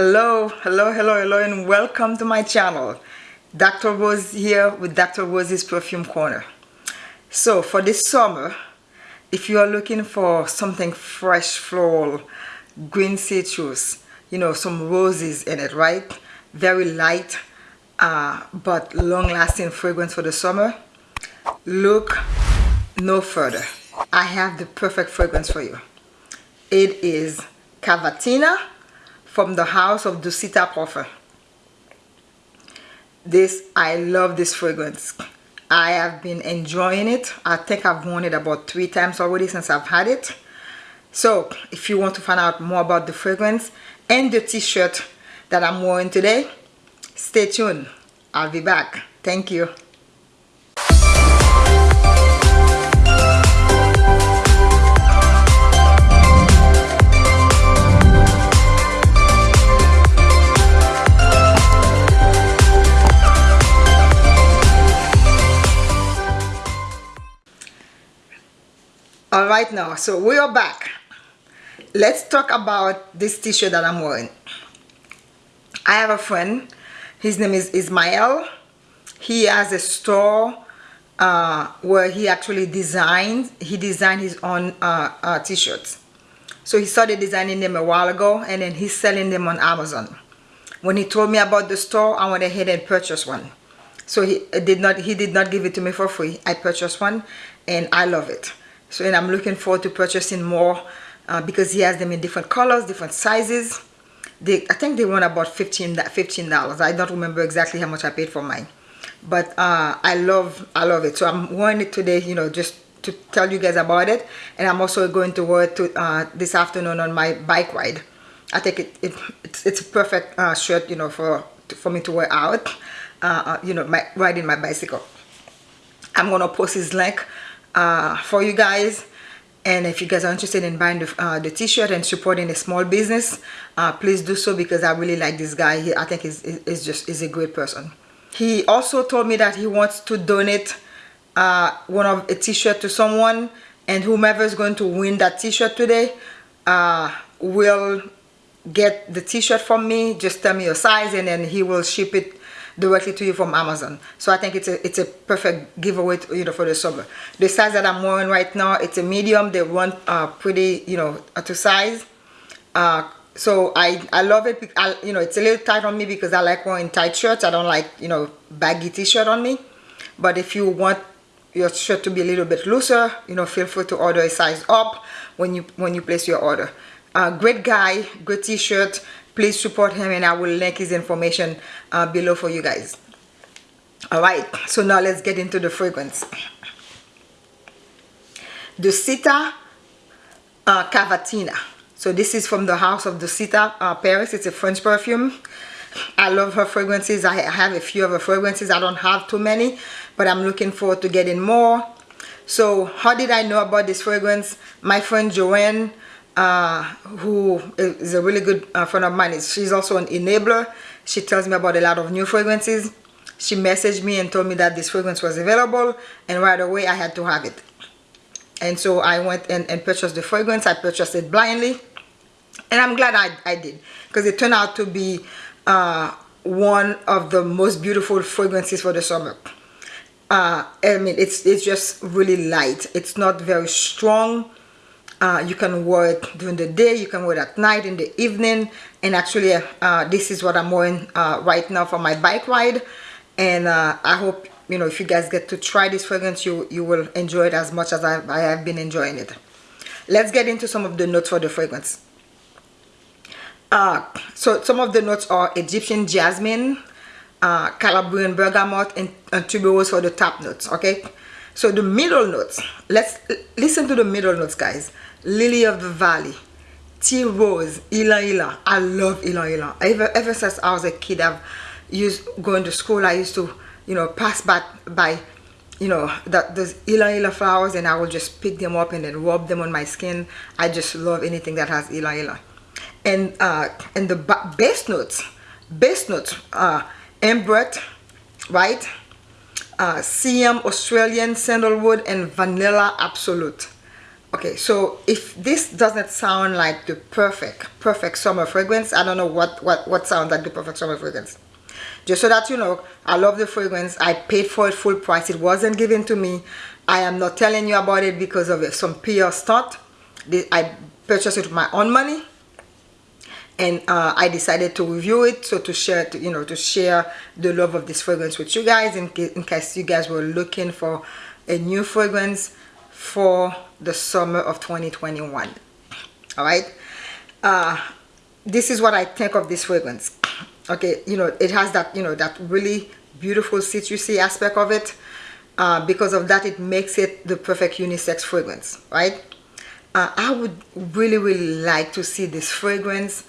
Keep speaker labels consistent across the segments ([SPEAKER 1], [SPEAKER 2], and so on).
[SPEAKER 1] hello hello hello hello and welcome to my channel Dr. Rose here with Dr. Rose's Perfume Corner so for this summer if you are looking for something fresh floral green citrus you know some roses in it right very light uh, but long-lasting fragrance for the summer look no further I have the perfect fragrance for you it is Cavatina from the house of Dusita Parfum. This, I love this fragrance. I have been enjoying it. I think I've worn it about three times already since I've had it. So if you want to find out more about the fragrance and the t-shirt that I'm wearing today, stay tuned. I'll be back. Thank you. All right now so we are back. Let's talk about this t-shirt that i'm wearing. I have a friend. His name is ismael. He has a store uh, where he actually designed he designed his own uh, uh, t-shirts. So he started designing them a while ago and then he's selling them on amazon. When he told me about the store i went ahead and purchased one. So he did not he did not give it to me for free. I purchased one and i love it so and I'm looking forward to purchasing more uh, because he has them in different colors different sizes. They I think they run about 15 dollars. I don't remember exactly how much I paid for mine. But uh, I love I love it. So I'm wearing it today you know just to tell you guys about it. And I'm also going to wear it to, uh, this afternoon on my bike ride. I think it, it it's, it's a perfect uh, shirt you know for for me to wear out uh, uh, you know my riding my bicycle. I'm gonna post his link uh, for you guys. And if you guys are interested in buying the, uh, the t-shirt and supporting a small business uh, please do so because I really like this guy. He, I think he's, he's just is a great person. He also told me that he wants to donate uh, one of a t-shirt to someone and whomever is going to win that t-shirt today uh, will get the t-shirt from me. Just tell me your size and then he will ship it directly to you from Amazon. So I think it's a it's a perfect giveaway to, you know for the summer. The size that I'm wearing right now it's a medium. They run uh, pretty you know to size. Uh, so I I love it. I, you know it's a little tight on me because I like wearing tight shirts. I don't like you know baggy t-shirt on me. But if you want your shirt to be a little bit looser, you know feel free to order a size up when you when you place your order. Uh, great guy, good t-shirt please support him and I will link his information uh, below for you guys. All right so now let's get into the fragrance. Dusita uh, Cavatina. So this is from the house of Dusita uh, Paris. It's a French perfume. I love her fragrances. I have a few of her fragrances. I don't have too many but I'm looking forward to getting more. So how did I know about this fragrance? My friend Joanne uh, who is a really good uh, friend of mine. She's also an enabler. She tells me about a lot of new fragrances. She messaged me and told me that this fragrance was available and right away I had to have it. And so I went and, and purchased the fragrance. I purchased it blindly and I'm glad I, I did because it turned out to be uh, one of the most beautiful fragrances for the summer. Uh, I mean, it's, it's just really light. It's not very strong uh, you can wear it during the day you can wear it at night in the evening. And actually uh, this is what I'm wearing uh, right now for my bike ride. And uh, I hope you know if you guys get to try this fragrance you you will enjoy it as much as I, I have been enjoying it. Let's get into some of the notes for the fragrance. Uh, so some of the notes are Egyptian jasmine uh, Calabrian bergamot and, and tuberose for the top notes okay so the middle notes let's listen to the middle notes guys. Lily of the valley tea rose ylang ylang i love ylang ylang ever ever since i was a kid i've used going to school i used to you know pass by by you know that those ylang ylang flowers and i will just pick them up and then rub them on my skin. I just love anything that has ylang ylang and uh and the base notes base notes uh ambrette right uh Siam Australian sandalwood and vanilla absolute. Okay so if this doesn't sound like the perfect perfect summer fragrance i don't know what what what sounds like the perfect summer fragrance. Just so that you know i love the fragrance. I paid for it full price. It wasn't given to me. I am not telling you about it because of some pr stunt. I purchased it with my own money and uh, I decided to review it so to share to, you know to share the love of this fragrance with you guys in, in case you guys were looking for a new fragrance for the summer of 2021 all right uh, this is what I think of this fragrance. Okay you know it has that you know that really beautiful citrusy aspect of it. Uh, because of that it makes it the perfect unisex fragrance right? Uh, I would really really like to see this fragrance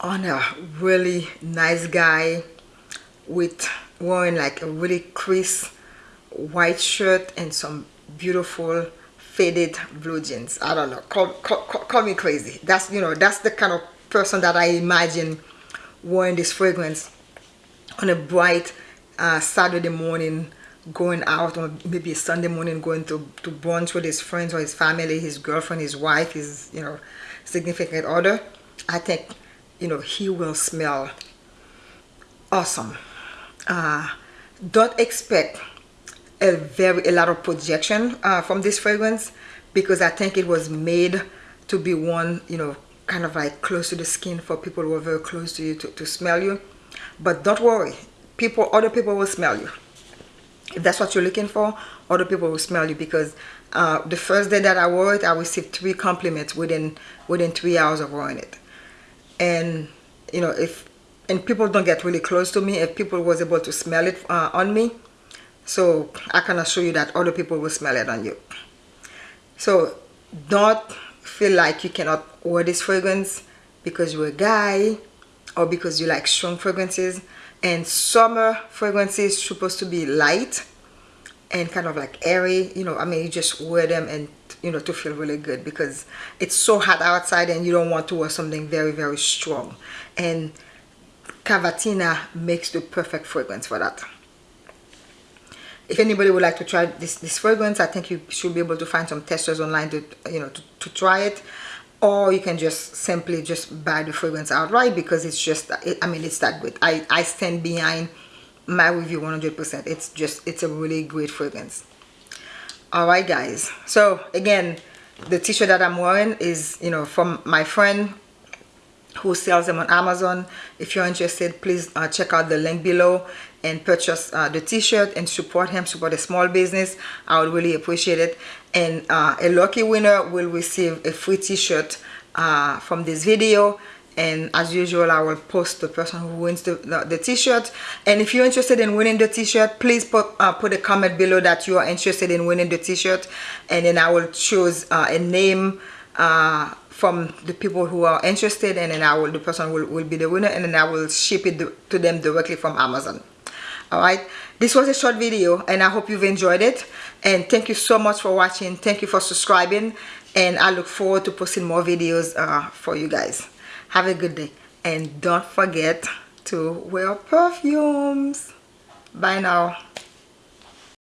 [SPEAKER 1] on a really nice guy with wearing like a really crisp white shirt and some beautiful faded blue jeans. I don't know. Call, call, call me crazy. That's you know that's the kind of person that i imagine wearing this fragrance on a bright uh, saturday morning going out or maybe sunday morning going to to brunch with his friends or his family his girlfriend his wife his you know significant other. I think you know he will smell awesome. Uh, don't expect a very a lot of projection uh, from this fragrance because I think it was made to be one you know kind of like close to the skin for people who are very close to you to, to smell you. But don't worry people other people will smell you. If that's what you're looking for other people will smell you because uh, the first day that I wore it I received three compliments within within three hours of wearing it and you know if and people don't get really close to me if people was able to smell it uh, on me so I can assure you that other people will smell it on you. So don't feel like you cannot wear this fragrance because you're a guy or because you like strong fragrances. And summer fragrances supposed to be light and kind of like airy you know I mean you just wear them and you know to feel really good because it's so hot outside and you don't want to wear something very very strong. And cavatina makes the perfect fragrance for that. If anybody would like to try this this fragrance i think you should be able to find some testers online to you know to, to try it. Or you can just simply just buy the fragrance outright because it's just it, i mean it's that good. I i stand behind my review 100 percent. It's just it's a really great fragrance all right guys. So again the t-shirt that i'm wearing is you know from my friend who sells them on amazon. If you're interested please uh, check out the link below and purchase uh, the t-shirt and support him support a small business. I would really appreciate it. And uh, a lucky winner will receive a free t-shirt uh, from this video and as usual I will post the person who wins the, the, the t-shirt. And if you're interested in winning the t-shirt please put uh, put a comment below that you are interested in winning the t-shirt. And then I will choose uh, a name uh, from the people who are interested. And then I will the person will, will be the winner. And then I will ship it to them directly from Amazon. All right? This was a short video and I hope you've enjoyed it. And thank you so much for watching. Thank you for subscribing. And I look forward to posting more videos uh, for you guys have a good day. And don't forget to wear perfumes. Bye now